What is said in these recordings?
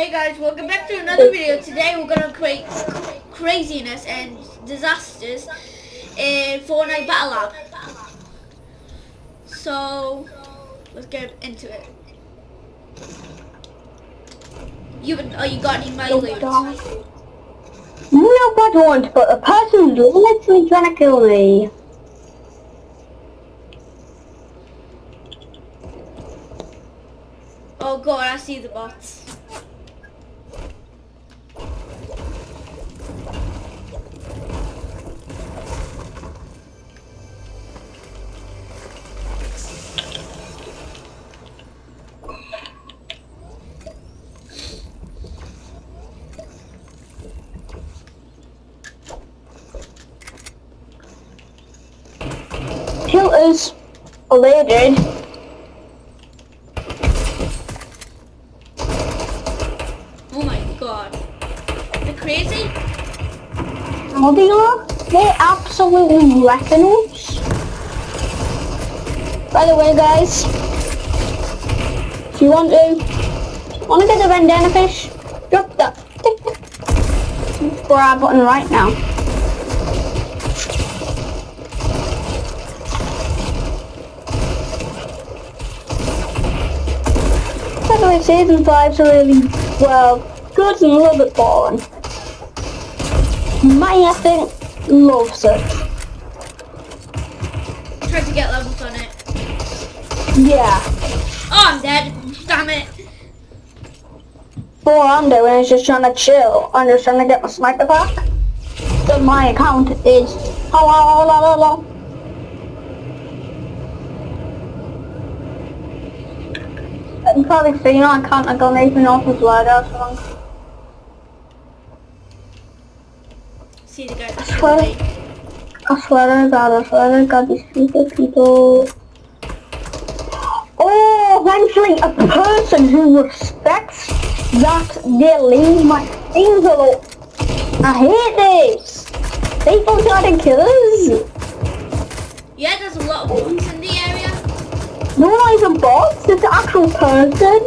Hey guys, welcome back to another video. Today we're gonna create craziness and disasters in Fortnite Battle Lab. So let's get into it. You oh you got any money loot? No, I don't, but a person's literally trying to kill me. Oh god, I see the bots. Oh, they did. Oh my god. They're crazy? Oh, they are. They're absolutely us. By the way, guys, if you want to, want to get the bandana fish, drop that grab button right now. Way, season five's really well good and a little bit boring. My I think loves it. Tried to get levels on it. Yeah. Oh I'm dead. Damn it. All I'm doing is just trying to chill. I'm just trying to get my sniper back. So my account is hello, hello, hello. You can probably see, you know, I can't, I know if his loadout song. See the guy I swear, I swear to God, I swear to God, these stupid people. Oh, eventually a person who respects that they leave my things alone. I hate this. People try to kill us. Yeah, there's a lot of bots in the area. No, not even bots, it's an actual person.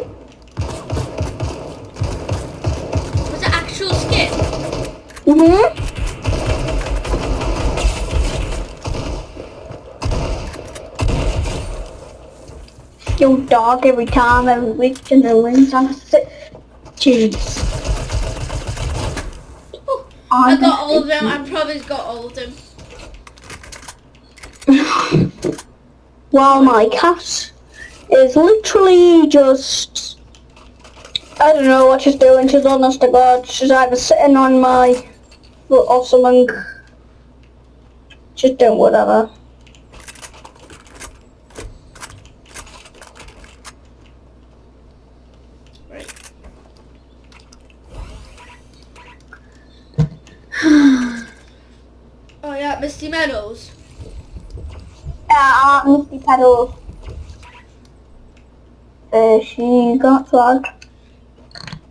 Was it actual skin? Mm-hmm. Kill dog every time, every week, and the wins on a six. Jeez. Ooh, I got all of them. I probably got all of them. Well, my cat is literally just... I don't know what she's doing. She's honest to God. She's either sitting on my foot or something. She's doing whatever. Right. oh yeah, Misty Meadows. Yeah, uh, Misty Pedals. Uh, she got flagged.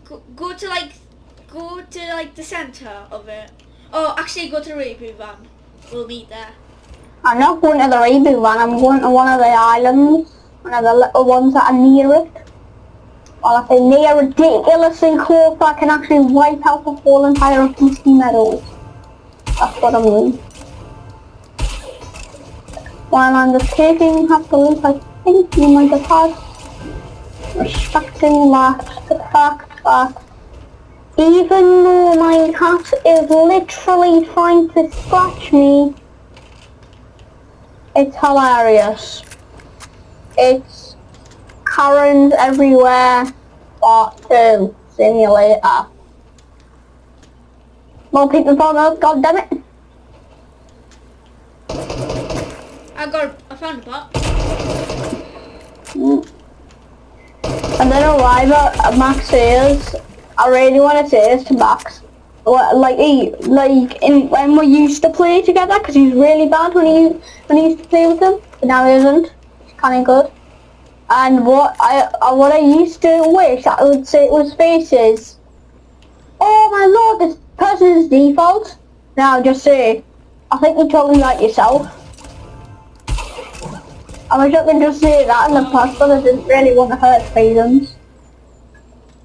Go, go to like, go to like the center of it. Oh, actually, go to the reboot van. We'll meet there. I'm not going to the reboot one, I'm going to one of the islands. One of the little ones that are near it. Well, if they're near ridiculously close, I can actually wipe out the whole entire of Misty Meadows. That's what I mean. While I'm the loop, I think you might have had respecting that, the fact that even though my cat is literally trying to scratch me, it's hilarious. It's Karens everywhere, part two, simulator. More people found out, god damn it. I got, I found a. Mm. I don't know why, but Max says, I really want to say this to Max. Like he, like in, when we used to play together, because he was really bad when he when he used to play with him, but now he isn't. He's kind of good. And what I uh, what I used to wish I would say was faces. Oh my lord, this person is default. Now just say, I think you're talking like yourself. I wish I could just say that in the past, but I didn't really want to hurt feelings.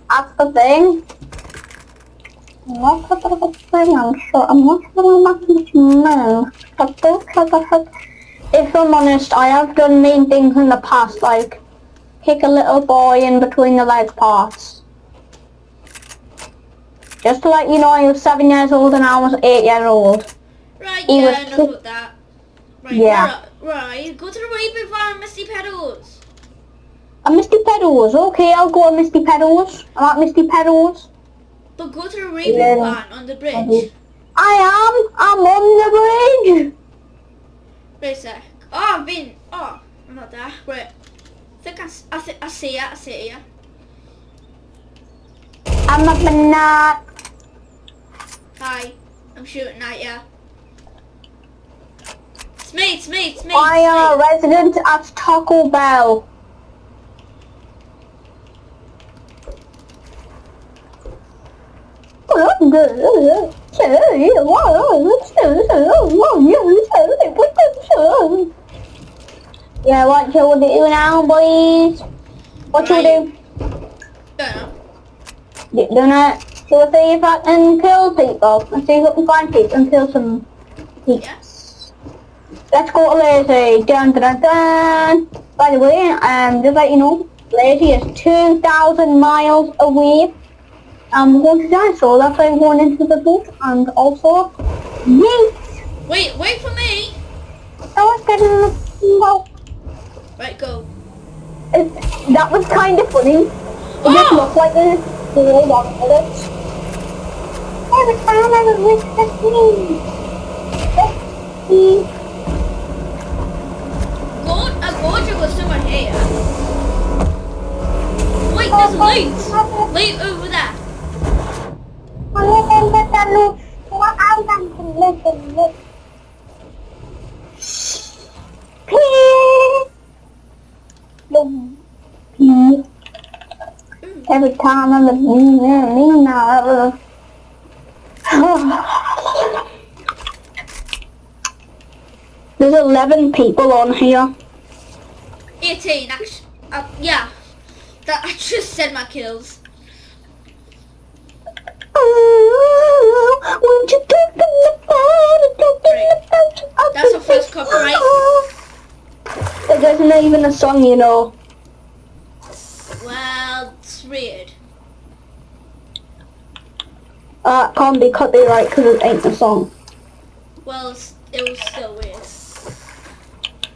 That's the thing. I'm not sure about the thing, I'm not sure about this man. But try to hurt- If I'm honest, I have done mean things in the past, like kick a little boy in between the leg parts. Just to let you know, I was seven years old and I was eight years old. Right, He yeah, was enough of that. Right, Yeah. Where, are- where are you? Go to the Raven Farm, uh, Misty Pedals. A uh, Misty Pedals, okay, I'll go on Misty Pedals. I'm uh, at Misty Pedals. But go to the Raven Yeah. On the bridge. I am, I'm on the bridge. Wait a sec. Oh, I've been. Oh, I'm not there. Wait. I think I, I, thi- I see it. I see it. I'm a banana. Hi. I'm shooting at ya. It's me. It's me. It's me. I am a resident at Taco Bell. Yeah, what you do now, boys? What you Right. do? me. Yeah. Do do not. So we'll see if I can kill people. Let's see if I can find people and kill some people. Yes. Let's go to Lazy. Dun dun dun. By the way, um, just let you know, Lazy is 2,000 miles away. Um, we're going to die, so that's why I'm going into the boat. And also, yeet! Wait. Wait for me. I was getting well, Right. Go. it, that was kind of funny. It just Oh! looked like a a minute. Every time I was with the team. Go. A gorger was somewhere here. Wait. There's loot. Loot over there. Every time I'm a mean, mean now. There's 11 people on here. 18. Actually. Uh, yeah. That I just said my kills. Oh, won't you talk to me about it? Talk to me about it. That's our first copyright. It isn't even a song, you know. Well, it's weird. Uh, can't be copyright because it ain't a song. Well, it's, it was still weird.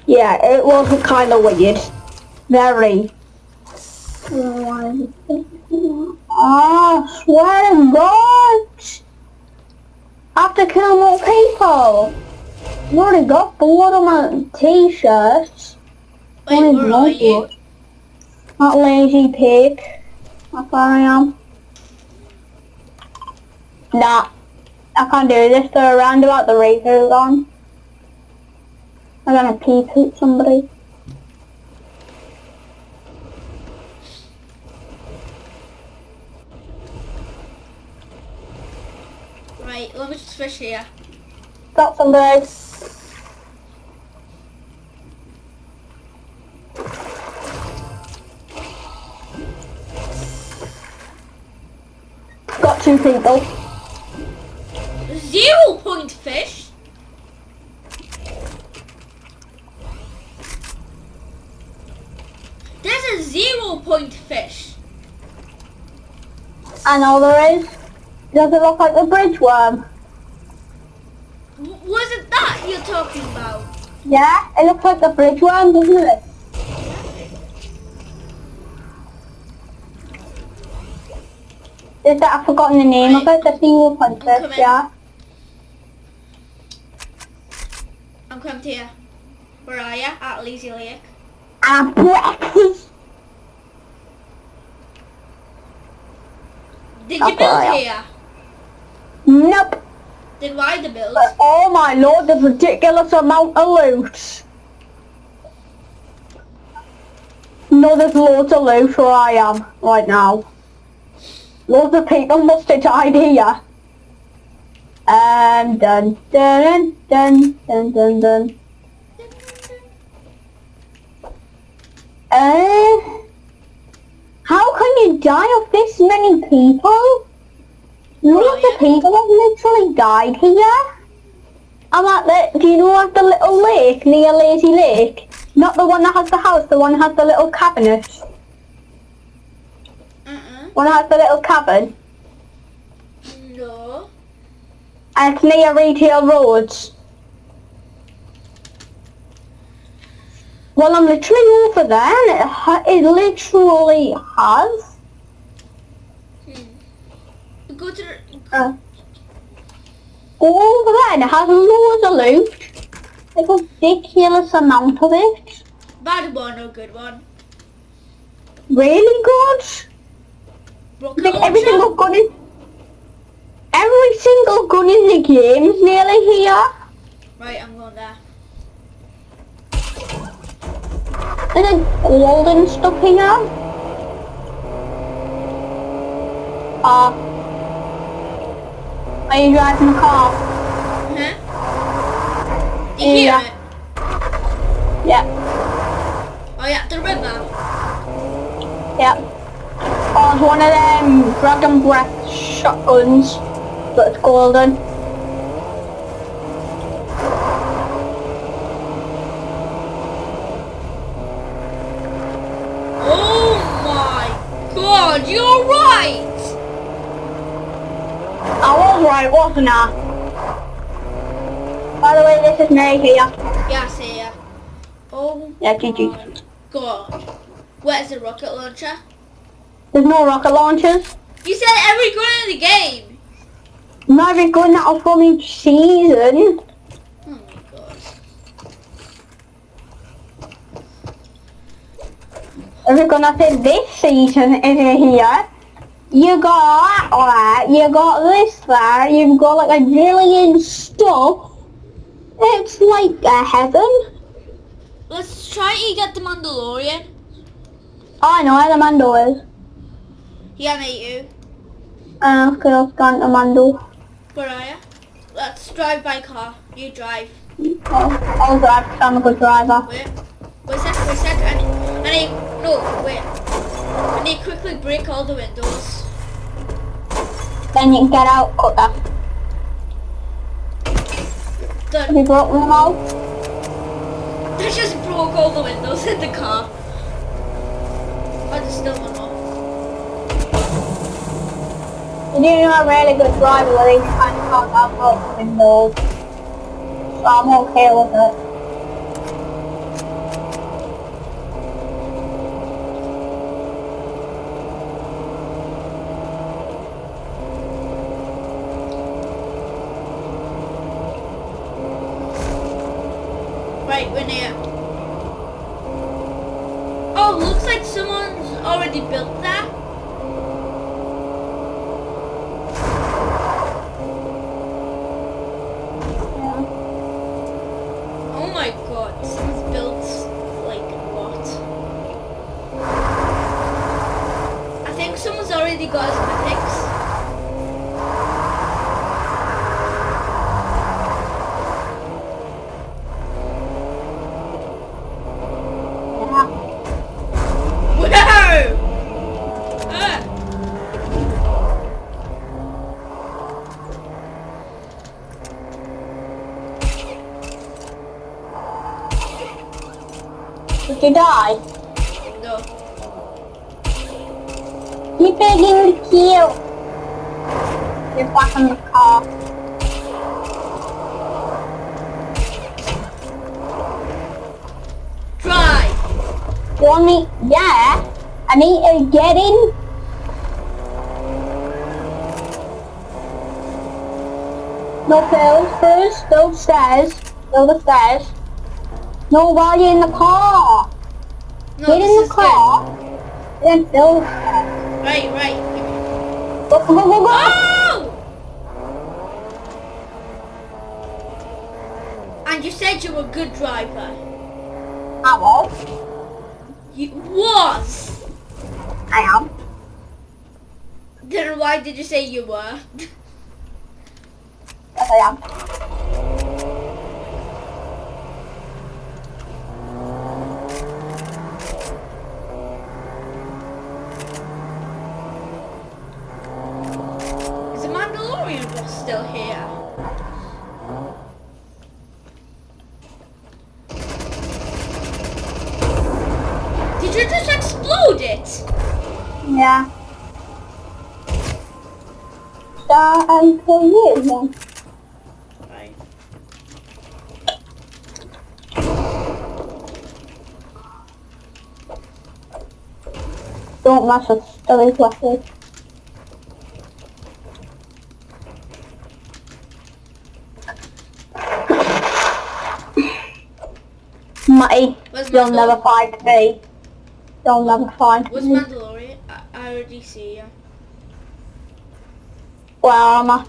Yeah, it was kind of weird. Very. Oh, swear to God! I have to kill more people! I've already got blood on my t-shirts. Wait, where blood are you? That lazy pig. That's where I am. Nah. I can't do this. They're around about the razors on. I'm gonna pee poop somebody. Let me just fish here. Got somebody. Got two people. Zero point fish? There's a zero point fish. I know there is. Does it look like a bridge worm? W- was it that you're talking about? Yeah, it looks like a bridge worm, doesn't it? Is that I've forgotten the name of it? The single punch I'm coming. yeah. I'm coming to you. Where are you? At Lazy Lake. And breakfast. Did you build here? Nope. Then why the build? But oh my lord, there's ridiculous amount of loot. No, there's loads of loot where I am right now. Loads of people must have died here. Um, dun dun dun dun dun dun. Uh, how can you die of this many people? The Right. people have literally died here. I'm at the, do you know at the little lake near Lazy Lake? Not the one that has the house, the one that has the little cabinet. Uh-uh. One that has the little cabin. No. And it's near Retail Roads. Well, I'm literally over there and it, it literally has. Go to the... Uh, go over there and it has loads of loot. Like a ridiculous amount of it. Bad one or good one? Really good. Rocket Like every single gun in... Every single gun in the game is nearly here. Right, I'm going there. And then golden stuff here. Uh, are you driving the car? Huh? You hear Yeah. it? Yeah, Oh yeah, the river. yeah. Oh, it's one of them Dragon Breath shotguns, but it's golden. Oh my god, you're right! I right, wasn't I? By the way, this is Mary here. Yeah, I see ya. Oh Yeah, GG. god. Where's the rocket launcher? There's no rocket launchers. You said every gun in the game! Not even going out from each season. Oh my god. If we're gonna say this season is here, you got that, you got this there, you've got like a million stuff. It's like a heaven. Let's try to get the Mandalorian. I know where the Mando is. Yeah, mate, you. Uh, okay, I've gone to Mando. Where are you? Let's drive by car. You drive. Oh, I'll drive I'm a good driver. Wait. Wait a sec, wait a sec. I need, I need, no, wait. I need quickly break all the windows. Then you can get out quicker. Have Done. you broken them all? I just broke all the windows in the car. Oh, there's still one more. You know a really good driver they kind of can't have out the windows. So I'm okay with it. Right, we're. Oh, looks like someone's already built that. Yeah. Oh my god, someone's built like what? I think someone's already got his mythics. Yeah. Whoa! Ah. You die? No. Keep begging to kill. You're back in the car. Drive! You want me? Yeah. I need to get in. No pills first. Go stairs. Go the stairs. No, while you're in the car. No, get in the car. Then go. Right, right. Go, go, go, go, go. Oh! And you said you were a good driver. I was. You was. I am. Then why did you say you were? Yes, I am. still here. Did you just explode it? Yeah. Start and kill you then. Right. Don't mess with Billy's weapon. Matty, Where's you'll never find me. You'll never find Where's me. Already see you. Where am I?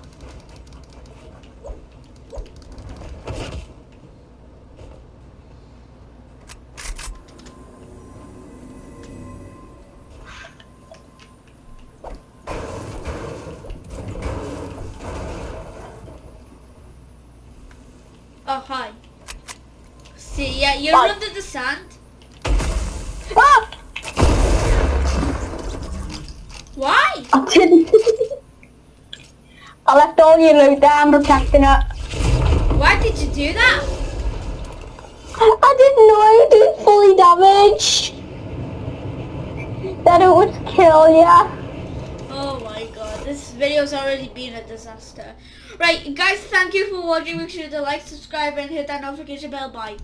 Oh, hi. See, yeah, you're under the sand. Ah! Why? I didn't. I left all your loot there, I'm protecting it. Why did you do that? I didn't know I did fully damage. That it would kill ya. Oh my god, this video's already been a disaster. Right, guys, thank you for watching. Make sure to like, subscribe, and hit that notification bell. Bye.